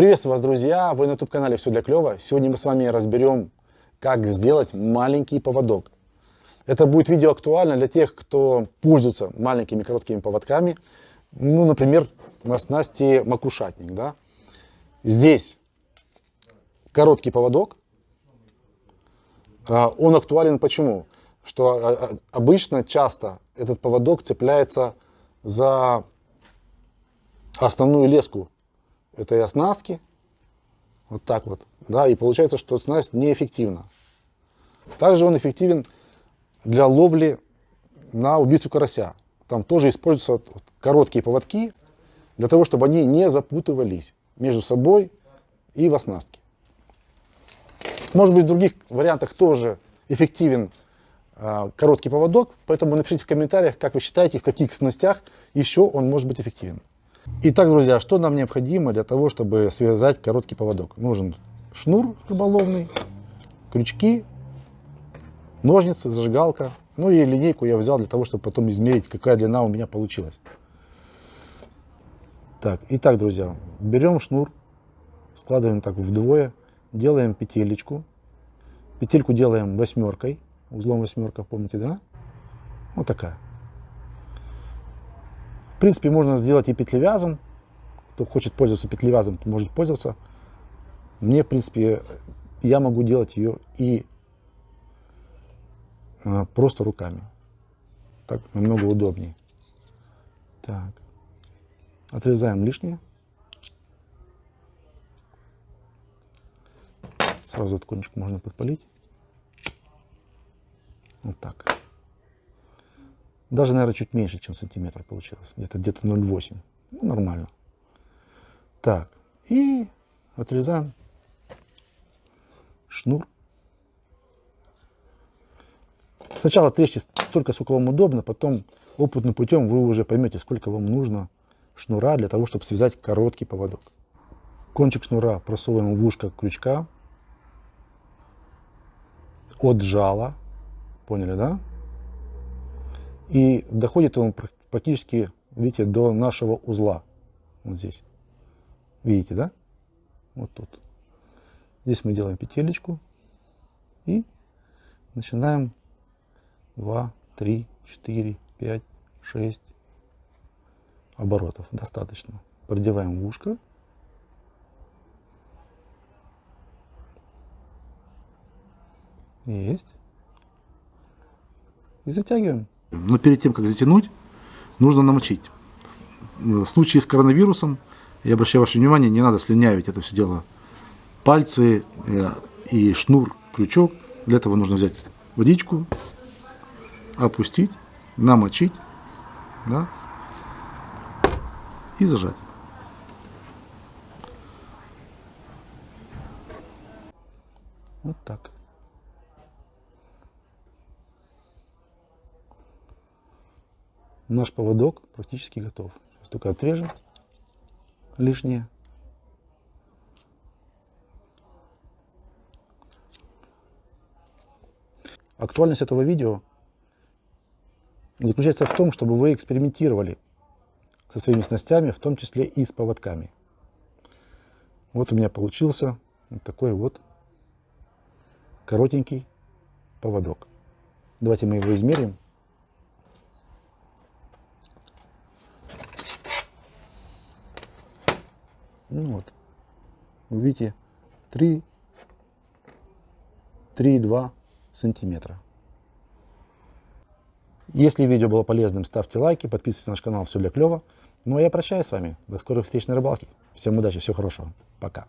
Приветствую вас, друзья! Вы на YouTube-канале «Все для клёва». Сегодня мы с вами разберем, как сделать маленький поводок. Это будет видео актуально для тех, кто пользуется маленькими короткими поводками. Ну, например, на снасти макушатник. Да? Здесь короткий поводок. А, он актуален почему? Что а, а, обычно, часто этот поводок цепляется за основную леску этой оснастки. Вот так вот. Да, и получается, что снасть неэффективна. Также он эффективен для ловли на убийцу карася. Там тоже используются короткие поводки, для того, чтобы они не запутывались между собой и в оснастке. Может быть, в других вариантах тоже эффективен э, короткий поводок, поэтому напишите в комментариях, как вы считаете, в каких снастях еще он может быть эффективен. Итак, друзья, что нам необходимо для того, чтобы связать короткий поводок? Нужен шнур рыболовный, крючки, ножницы, зажигалка. Ну и линейку я взял для того, чтобы потом измерить, какая длина у меня получилась. Так, итак, друзья, берем шнур, складываем так вдвое, делаем петелечку. Петельку делаем восьмеркой, узлом восьмерка, помните, да? Вот такая. В принципе, можно сделать и петлевязом. Кто хочет пользоваться петлевязом, может пользоваться. Мне, в принципе, я могу делать ее и а, просто руками. Так намного удобнее. Так. Отрезаем лишнее. Сразу кончик можно подпалить. Вот так. Даже, наверное, чуть меньше, чем сантиметр получилось. Где-то где-то 0,8. Ну, нормально. Так. И отрезаем шнур. Сначала отрежьте столько, сколько вам удобно, потом опытным путем вы уже поймете, сколько вам нужно шнура для того, чтобы связать короткий поводок. Кончик шнура просовываем в ушко крючка от жала. Поняли, да? И доходит он практически, видите, до нашего узла. Вот здесь. Видите, да? Вот тут. Здесь мы делаем петелечку и начинаем 2, 3, 4, 5, 6 оборотов. Достаточно. Продеваем ушко. Есть. И затягиваем. Но перед тем, как затянуть, нужно намочить. В случае с коронавирусом, я обращаю ваше внимание, не надо слюнявить это все дело. Пальцы э, и шнур, крючок. Для этого нужно взять водичку, опустить, намочить да, и зажать. Вот так. Наш поводок практически готов. Сейчас только отрежем лишнее. Актуальность этого видео заключается в том, чтобы вы экспериментировали со своими снастями, в том числе и с поводками. Вот у меня получился вот такой вот коротенький поводок. Давайте мы его измерим. Ну вот. Вы видите, 3, 3,2 сантиметра. Если видео было полезным, ставьте лайки, подписывайтесь на наш канал, все для клева. Ну а я прощаюсь с вами. До скорых встреч на рыбалке. Всем удачи, всего хорошего. Пока.